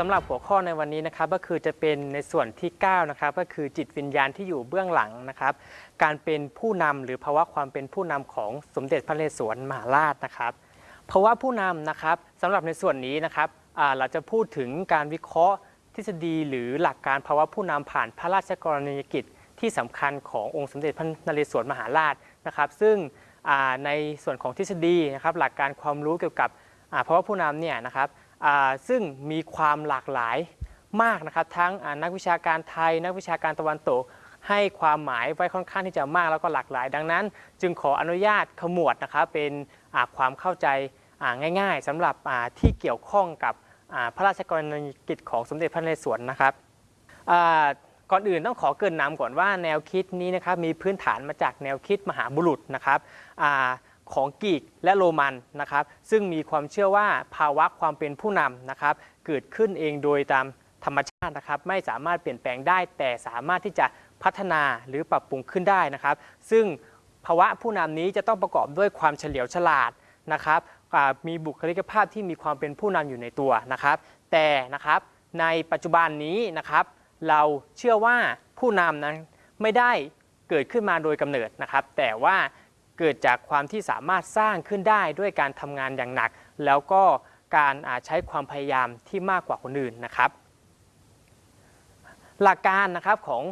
สำหรับหัวข้อในวันนี้นะครับก็คือจะเป็นในส่วนที่9นะครับก็คือจิตวิญญาณที่อยู่เบื้องหลังนะครับ การเป็นผู้นำหรือภาวะความเป็นผู้นำของสมเด็จพระนเรศวรมหาราชนะครับภาวะผู้นำนะครับสำหรับในส่วนนี้นะครับเราจะพูดถึงการวิเคราะห์ทฤษฎี หรือหลักการภาวะผู้นำผ่านพระราชกรณียกิจที่สำคัญขององค์สมเด็จพระนเรศวรมหาราชนะครับ ซึ่งในส่วนของทฤษฎีนะครับหลักการความรู้เกี่ยวกับภาวะผู้นำเนี่ยนะครับ ซึ่งมีความหลากหลายมากนะครับทั้งนักวิชาการไทย นักวิชาการตะวันตกให้ความหมายไว้ค่อนข้างที่จะมากแล้วก็หลากหลาย ดังนั้น จึงขออนุญาตขมวดนะครับเป็นความเข้าใจง่ายๆสำหรับที่เกี่ยวข้องกับพระราชกรณียกิจของสมเด็จพระนเรศวรนะครับก่อนอื่นต้องขอเกินนำก่อนว่าแนวคิดนี้นะครับมีพื้นฐานมาจากแนวคิดมหาบุรุษนะครับ ของกรีกและโรมันนะครับ ซึ่งมีความเชื่อว่าภาวะความเป็นผู้นำนะครับ เกิดขึ้นเองโดยตามธรรมชาตินะครับ ไม่สามารถเปลี่ยนแปลงได้ แต่สามารถที่จะพัฒนาหรือปรับปรุงขึ้นได้นะครับ ซึ่งภาวะผู้นำนี้จะต้องประกอบด้วยความเฉลียวฉลาดนะครับมีบุคลิกภาพที่มีความเป็นผู้นำอยู่ในตัวนะครับ แต่นะครับในปัจจุบันนี้นะครับ เราเชื่อว่าผู้นำนั้นไม่ได้เกิดขึ้นมาโดยกำเนิดนะครับ แต่ว่า เกิดจากความที่สามารถสร้างขึ้นได้ด้วยการทำงานอย่างหนัก แล้วก็การใช้ความพยายามที่มากกว่าคนอื่นนะครับ หลักการนะครับของ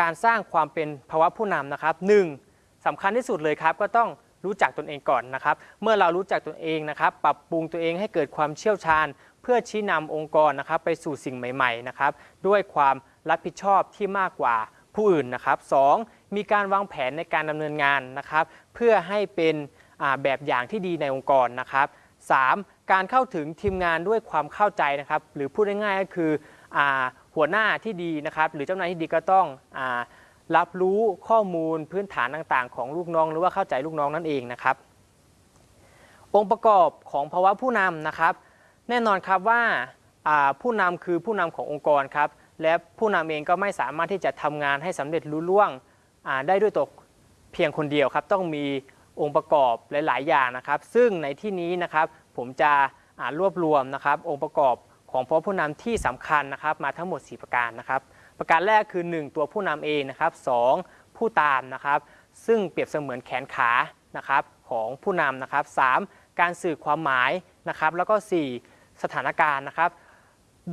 การสร้างความเป็นภาวะผู้นำนะครับหนึ่งสำคัญที่สุดเลยครับก็ต้องรู้จักตนเองก่อนนะครับ เมื่อเรารู้จักตนเองนะครับ ปรับปรุงตัวเองให้เกิดความเชี่ยวชาญ เพื่อชี้นำองค์กรนะครับ ไปสู่สิ่งใหม่ ๆนะครับ ด้วยความรับผิดชอบที่มากกว่าผู้อื่นนะครับสอง มีการวางแผนในการดำเนินงานนะครับ เพื่อให้เป็นแบบอย่างที่ดีในองค์กรนะครับ 3. การเข้าถึงทีมงานด้วยความเข้าใจนะครับ หรือพูดง่ายๆก็คืออหัวหน้าที่ดีนะครับ หรือเจ้านายที่ดีก็ต้องอรับรู้ข้อมูลพื้นฐานต่างๆ ของลูกน้อง หรือว่าเข้าใจลูกน้องนั่นเองนะครับ องค์ประกอบของภาวะผู้นำนะครับ แน่นอนครับว่าผู้นำคือผู้นำขององค์กรครับและผู้นำเองก็ไม่สามารถที่จะทำงานให้สำเร็จรุ่ล่วง ได้ด้วยตัวเพียงคนเดียวครับ ต้องมีองค์ประกอบหลาย ๆ อย่างนะครับ ซึ่งในที่นี้นะครับผมจะรวบรวมนะครับองค์ประกอบของภาะผู้นำที่สำคัญนะครับ มาทั้งหมด 4 ประการนะครับ ประการแรกคือ 1 ตัวผู้นำเองนะครับ 2 ผู้ตามนะครับ ซึ่งเปรียบเสมือนแขนขานะครับของผู้นำนะครับ 3. การสื่อความหมายนะครับ แล้วก็ 4 สถานการณ์นะครับ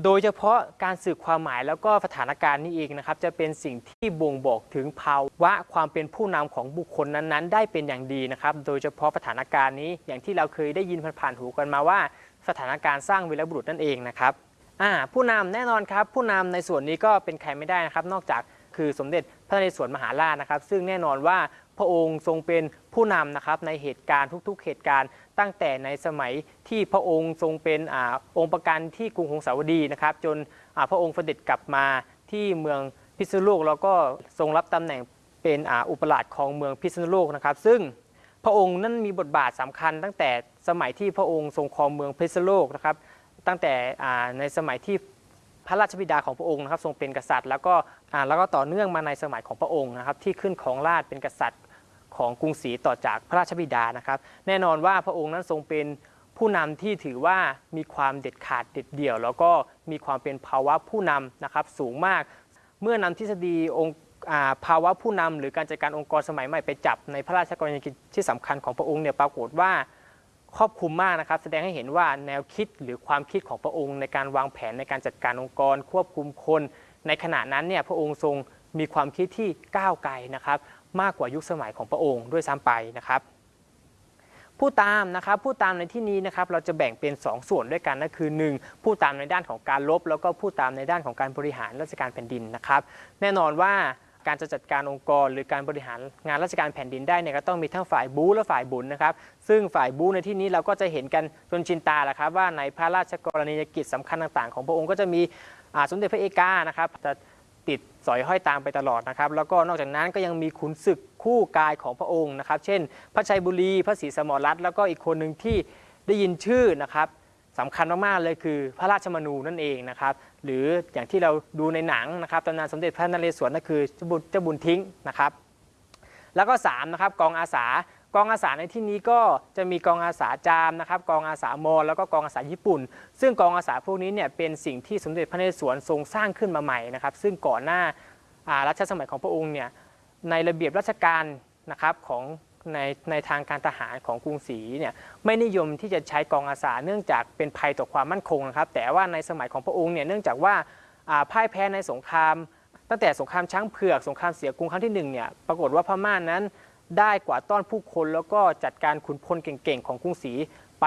โดยเฉพาะการสื่อความหมายแล้วก็สถานการณ์นี้เองนะครับ จะเป็นสิ่งที่บ่งบอกถึงภาวะความเป็นผู้นำของบุคคลนั้นๆ ได้เป็นอย่างดีนะครับ โดยเฉพาะสถานการณ์นี้อย่างที่เราเคยได้ยินผ่านๆหูกันมาว่า สถานการณ์สร้างวีรบุรุษนั่นเองนะครับผู้นำแน่นอนครับ ผู้นำในส่วนนี้ก็เป็นใครไม่ได้นะครับ นอกจาก คือสมเด็จพระนเรศวรมหาราชนะครับ ซึ่งแน่นอนว่าพระองค์ทรงเป็นผู้นำนะครับในเหตุการณ์ทุกๆ เหตุการณ์ ตั้งแต่ในสมัยที่พระองค์ทรงเป็นอองค์ประกันที่กรุงหงสาวดีนะครับ จนพระองค์เสด็จกลับมาที่เมืองพิษณุโลกแล้วก็ทรงรับตำแหน่งเป็นอ,อุปราชของเมืองพิษณุโลกนะครับ ซึ่งพระองค์นั้นมีบทบาทสำคัญตั้งแต่สมัยที่พระองค์ทรงครองเมืองพิษณุโลกนะครับ ตั้งแต่ในสมัยที่ พระราชบิดาของพระองค์นะครับทรงเป็นกษัตริย์ แล้วก็แล้วก็ต่อเนื่องมาในสมัยของพระองค์นะครับที่ขึ้นของราชเป็นกษัตริย์ของกรุงศรีต่อจากพระราชบิดานะครับ แน่นอนว่าพระองค์นั้นทรงเป็นผู้นำที่ถือว่ามีความเด็ดขาดเด็ดเดี่ยว แล้วก็มีความเป็นภาวะผู้นำนะครับสูงมาก เมื่อนำทฤษฎีองค์ภาวะผู้นำหรือการจัดการองค์กรสมัยใหม่ไปจับในพระราชกรณียกิจที่สำคัญของพระองค์เนี่ยปรากฏว่า ครอบคลุมมากนะครับ แสดงให้เห็นว่าแนวคิดหรือความคิดของพระองค์ในการวางแผนในการจัดการองค์กร ควบคุมคน ในขณะนั้นเนี่ยพระองค์ทรงมีความคิดที่ก้าวไกลนะครับ มากกว่ายุคสมัยของพระองค์ด้วยซ้ำไปนะครับ ผู้ตามนะครับผู้ตามในที่นี้นะครับเราจะแบ่งเป็น 2 ส่วนด้วยกันนั่นคือ 1. ผู้ตามในด้านของการลบ แล้วก็ผู้ตามในด้านของการบริหารราชการแผ่นดินนะครับ แน่นอนว่า การจะจัดการองค์กร หรือการบริหารงานราชการแผ่นดินได้เนี่ยก็ต้องมีทั้งฝ่ายบูและฝ่ายบุญนะครับซึ่งฝ่ายบูในที่นี้เราก็จะเห็นกันจนชินตาแหละครับว่าในพระราชกรณียกิจสำคัญต่าง ๆ ของพระองค์ก็จะมีสมเด็จพระเอกานะครับจะติดสอยห้อยตามไปตลอดนะครับ แล้วก็นอกจากนั้นก็ยังมีขุนศึกคู่กายของพระองค์นะครับ เช่น พระชัยบุรี พระศรีสมรรัตน์แล้วก็อีกคนหนึ่งที่ได้ยินชื่อนะครับ สำคัญมากๆเลยคือพระราชมนูนั่นเองนะครับหรืออย่างที่เราดูในหนังนะครับตำนานสมเด็จพระนเรศวรนั่นคือเจ้าบุญเจ้าบุญทิ้งนะครับ แล้วก็3นะครับกองอาสากองอาสาในที่นี้ก็จะมีกองอาสาจามนะครับกองอาสามอแล้วก็กองอาสาญี่ปุ่น ซึ่งกองอาสาพวกนี้เนี่ยเป็นสิ่งที่สมเด็จพระนเรศวรทรงสร้างขึ้นมาใหม่นะครับซึ่งก่อนหน้าอ่ารัชสมัยของพระองค์เนี่ยในระเบียบราชการนะครับของ ในในทางการทหารของกรุงศรีเนี่ยไม่นิยมที่จะใช้กองอาสาเนื่องจากเป็นภัยต่อความมั่นคงนะครับ แต่ว่าในสมัยของพระองค์เนี่ยเนื่องจากว่าพ่ายแพ้ในสงคราม ตั้งแต่สงครามช้างเผือกสงครามเสียกรุงครั้งที่หนึ่งเนี่ยปรากฏว่าพม่านั้นได้กว่าต้อนผู้คน แล้วก็จัดการขุนพลเก่งๆของกรุงศรีไป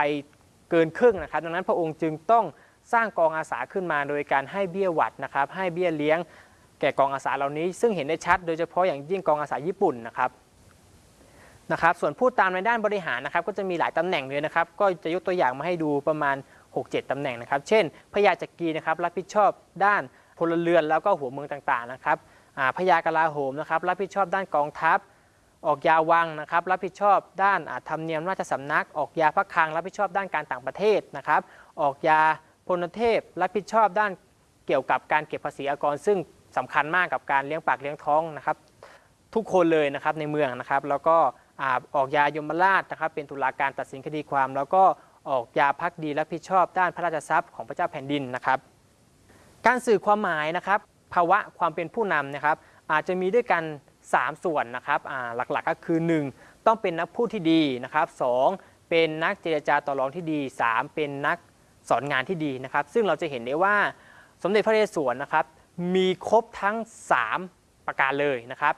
เกินครึ่งนะครับ ดังนั้นพระองค์จึงต้องสร้างกองอาสาขึ้นมาโดยการให้เบี้ยหวัดนะครับให้เบี้ยเลี้ยงแก่กองอาสาเหล่านี้ ซึ่งเห็นได้ชัดโดยเฉพาะอย่างยิ่งกองอาสาญี่ปุ่นนะครับ นะครับส่วนพูดตามในด้านบริหารนะครับก็จะมีหลายตำแหน่งเลยนะครับก็จะยกตัวอย่างมาให้ดูประมาณ 6-7ตำแหน่งนะครับ เช่น พระยาจักรีนะครับรับผิดชอบด้านพลเรือนแล้วก็หัวเมืองต่างๆนะครับพระยากลาโหมนะครับรับผิดชอบด้านกองทัพ ออกยาวังนะครับรับผิดชอบด้านธรรมเนียมราชสำนัก ออกยาพระคลังรับผิดชอบด้านการต่างประเทศนะครับออกยาพลเทพรับผิดชอบด้านเกี่ยวกับการเก็บภาษีอากร ซึ่งสำคัญมากกับการเลี้ยงปากเลี้ยงท้องนะครับทุกคนเลยนะครับในเมืองนะครับแล้วก็ ออกยายมราชนะครับเป็นตุลาการตัดสินคดีความ แล้วก็ออกยาพักดีรับผิดชอบด้านพระราชทรัพย์ของพระเจ้าแผ่นดินนะครับ การสื่อความหมายนะครับ ภาวะความเป็นผู้นำนะครับ อาจจะมีด้วยกัน 3 ส่วนนะครับหลักๆก็คือ 1 ต้องเป็นนักพูดที่ดีนะครับสองเป็นนักเจรจาต่อรองที่ดี 3 เป็นนักสอนงานที่ดีนะครับ ซึ่งเราจะเห็นได้ว่าสมเด็จพระนเรศวรนะครับ มีครบทั้ง 3 ประการเลยนะครับ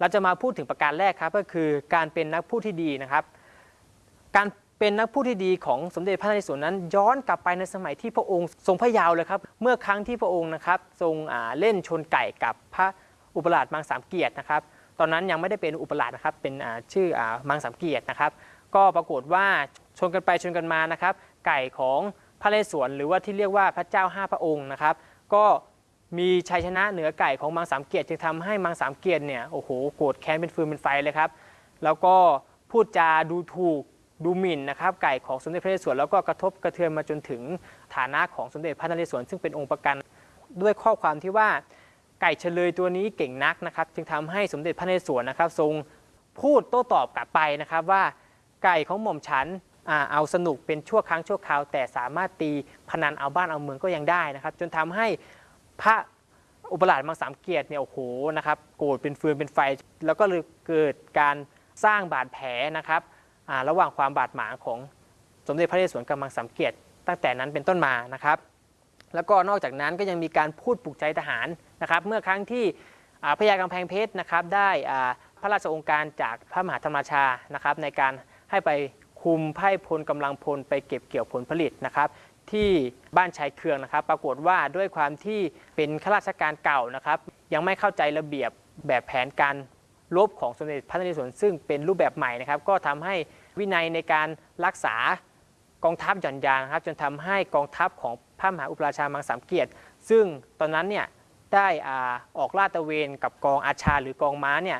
เราจะมาพูดถึงประการแรกครับก็คือการเป็นนักพูดที่ดีนะครับ การเป็นนักพูดที่ดีของสมเด็จพระนเรศวรนั้น ย้อนกลับไปในสมัยที่พระองค์ทรงพระยาวเลยครับ เมื่อครั้งที่พระองค์นะครับทรงเล่นชนไก่กับพระอุปราชมังสามเกียรตินะครับ ตอนนั้นยังไม่ได้เป็นอุปราชนะครับเป็นชื่อมังสามเกียรตินะครับ ก็ปรากฏว่าชนกันไปชนกันมานะครับ ไก่ของพระนเรศวรหรือว่าที่เรียกว่าพระเจ้าห้าพระองค์นะครับ ก็ มีชัยชนะเหนือไก่ของมังสามเกียรติจึงทำให้มังสามเกียรติเนี่ยโอ้โหโกรธแค้นเป็นฟืนเป็นไฟเลยครับ แล้วก็พูดจาดูถูกดูหมิ่นนะครับไก่ของสมเด็จพระนเรศวรแล้วก็กระทบกระเทือนมาจนถึงฐานะของสมเด็จพระนเรศวรซึ่งเป็นองค์ประกัน ด้วยข้อความที่ว่าไก่เฉลยตัวนี้เก่งนักนะครับ จึงทำให้สมเด็จพระนเรศวรนะครับ ทรงพูดโต้ตอบกลับไปนะครับว่าไก่ของหม่อมฉันอเอาสนุกเป็นชั่วครั้งชั่วคราว แต่สามารถตีพนันเอาบ้านเอาเมืองก็ยังได้นะครับ จนทำให้ พระอุปราชมังสามเกียรติเนี่ยโอ้โหนะครับโกรธเป็นฟืนเป็นไฟ แล้วก็เลยเกิดการสร้างบาดแผลนะครับระหว่างความบาดหมางของสมเด็จพระนเรศวรกับมังสามเกียรติตั้งแต่นั้นเป็นต้นมานะครับ แล้วก็นอกจากนั้นก็ยังมีการพูดปลุกใจทหารนะครับเมื่อครั้งที่พระยากำแพงเพชรนะครับได้พระราชองค์การจากพระมหาธรรมชานะครับในการให้ไปคุมไพ่พลกำลังพลไปเก็บเกี่ยวผลผลิตนะครับ ที่บ้านชายเคืองนะครับ ปรากฏว่าด้วยความที่เป็นข้าราชการเก่านะครับ ยังไม่เข้าใจระเบียบแบบแผนการรบของสมเด็จพระนเรศวรซึ่งเป็นรูปแบบใหม่นะครับ ก็ทำให้วินัยในการรักษากองทัพหย่อนยานนะครับจนทำให้กองทัพของพระมหาอุปราชามังสามเกียรติ ซึ่งตอนนั้นเนี่ยได้อาออกลาดตระเวนกับกองอาชาหรือกองม้าเนี่ย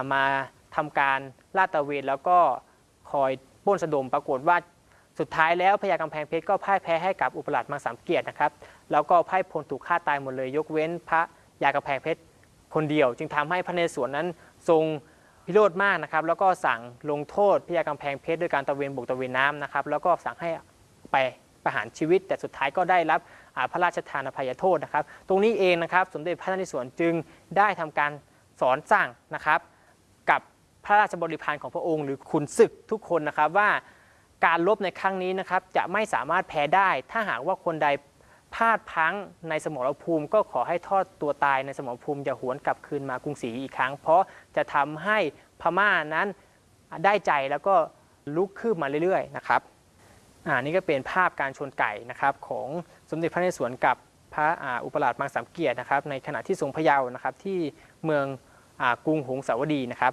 ามาทำการลาดตระเวนแล้วก็คอยป้นสะดมปรากฏว่า สุดท้ายแล้วพญากำแพงเพชรก็พ่ายแพ้ให้กับอุปราชมังสามเกียรตินะครับ แล้วก็พ่ายพลถูกฆ่าตายหมดเลย ยกเว้นพระยากำแพงเพชรคนเดียว จึงทำให้พระนเรศวรนั้นทรงพิโรธมากนะครับ แล้วก็สั่งลงโทษพญากำแพงเพชรด้วยการตะเวนบกตะเวนน้ำนะครับ แล้วก็สั่งให้ไปประหารชีวิต แต่สุดท้ายก็ได้รับพระราชทานอภัยโทษนะครับ ตรงนี้เองนะครับ สมเด็จพระนเรศวรจึงได้ทำการสอนสั่งนะครับ กับพระราชบริพารของพระองค์ หรือขุนศึกทุกคนนะครับว่า การรบในครั้งนี้นะครับจะไม่สามารถแพ้ได้ ถ้าหากว่าคนใดพลาดพังในสมรภูมิ ก็ขอให้ทอดตัวตายในสมรภูมิอย่าหวนกลับคืนมากรุงศรีอีกครั้ง เพราะจะทำให้พม่านั้นได้ใจแล้วก็ลุกคืบมาเรื่อยๆนะครับอ่านี่ก็เป็นภาพการชนไก่นะครับของสมเด็จพระนเรศวรกับพระอ,อุปราชมังสามเกียรตินะครับในขณะที่ทรงพะเยาวนะครับที่เมืองอกรุงหงสาวดีนะครับ